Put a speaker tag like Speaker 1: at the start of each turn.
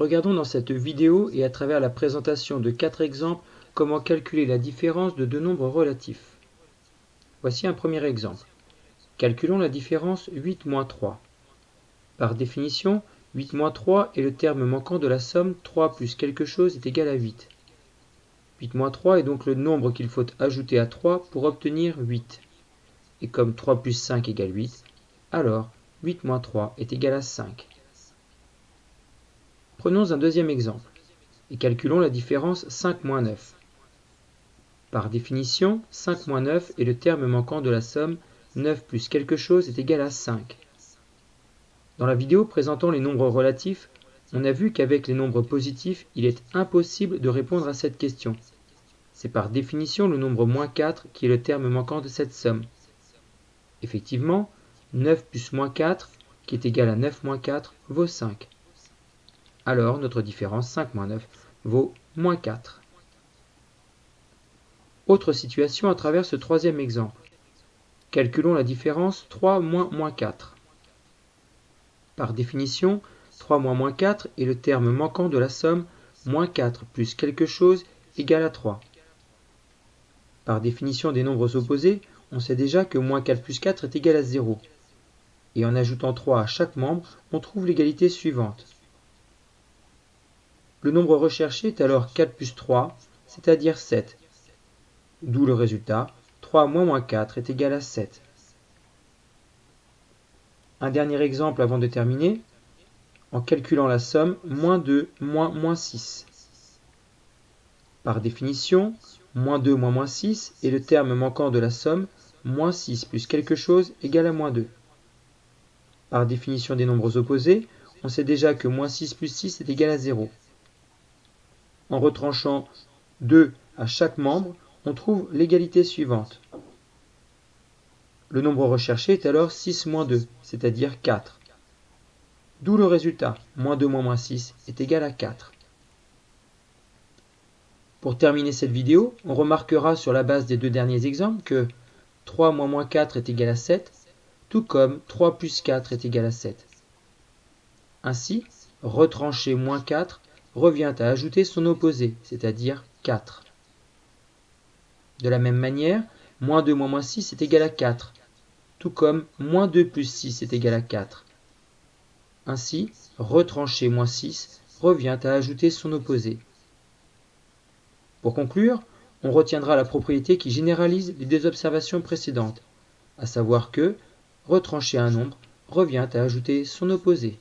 Speaker 1: Regardons dans cette vidéo et à travers la présentation de quatre exemples comment calculer la différence de deux nombres relatifs. Voici un premier exemple. Calculons la différence 8 moins 3. Par définition, 8 moins 3 est le terme manquant de la somme 3 plus quelque chose est égal à 8. 8 moins 3 est donc le nombre qu'il faut ajouter à 3 pour obtenir 8. Et comme 3 plus 5 égale 8, alors 8 moins 3 est égal à 5. Prenons un deuxième exemple et calculons la différence 5 moins 9. Par définition, 5 moins 9 est le terme manquant de la somme 9 plus quelque chose est égal à 5. Dans la vidéo présentant les nombres relatifs, on a vu qu'avec les nombres positifs, il est impossible de répondre à cette question. C'est par définition le nombre moins 4 qui est le terme manquant de cette somme. Effectivement, 9 plus moins 4, qui est égal à 9 moins 4, vaut 5 alors notre différence 5 moins 9 vaut moins 4. Autre situation à travers ce troisième exemple. Calculons la différence 3 moins moins 4. Par définition, 3 moins moins 4 est le terme manquant de la somme moins 4 plus quelque chose égale à 3. Par définition des nombres opposés, on sait déjà que moins 4 plus 4 est égal à 0. Et en ajoutant 3 à chaque membre, on trouve l'égalité suivante. Le nombre recherché est alors 4 plus 3, c'est-à-dire 7. D'où le résultat, 3 moins moins 4 est égal à 7. Un dernier exemple avant de terminer, en calculant la somme moins 2 moins moins 6. Par définition, moins 2 moins moins 6 est le terme manquant de la somme moins 6 plus quelque chose égale à moins 2. Par définition des nombres opposés, on sait déjà que moins 6 plus 6 est égal à 0. En retranchant 2 à chaque membre, on trouve l'égalité suivante. Le nombre recherché est alors 6 moins 2, c'est-à-dire 4. D'où le résultat, moins 2 moins moins 6 est égal à 4. Pour terminer cette vidéo, on remarquera sur la base des deux derniers exemples que 3 moins moins 4 est égal à 7, tout comme 3 plus 4 est égal à 7. Ainsi, retrancher moins 4 revient à ajouter son opposé, c'est-à-dire 4. De la même manière, moins 2 moins moins 6 est égal à 4, tout comme moins 2 plus 6 est égal à 4. Ainsi, retrancher moins 6 revient à ajouter son opposé. Pour conclure, on retiendra la propriété qui généralise les deux observations précédentes, à savoir que retrancher un nombre revient à ajouter son opposé.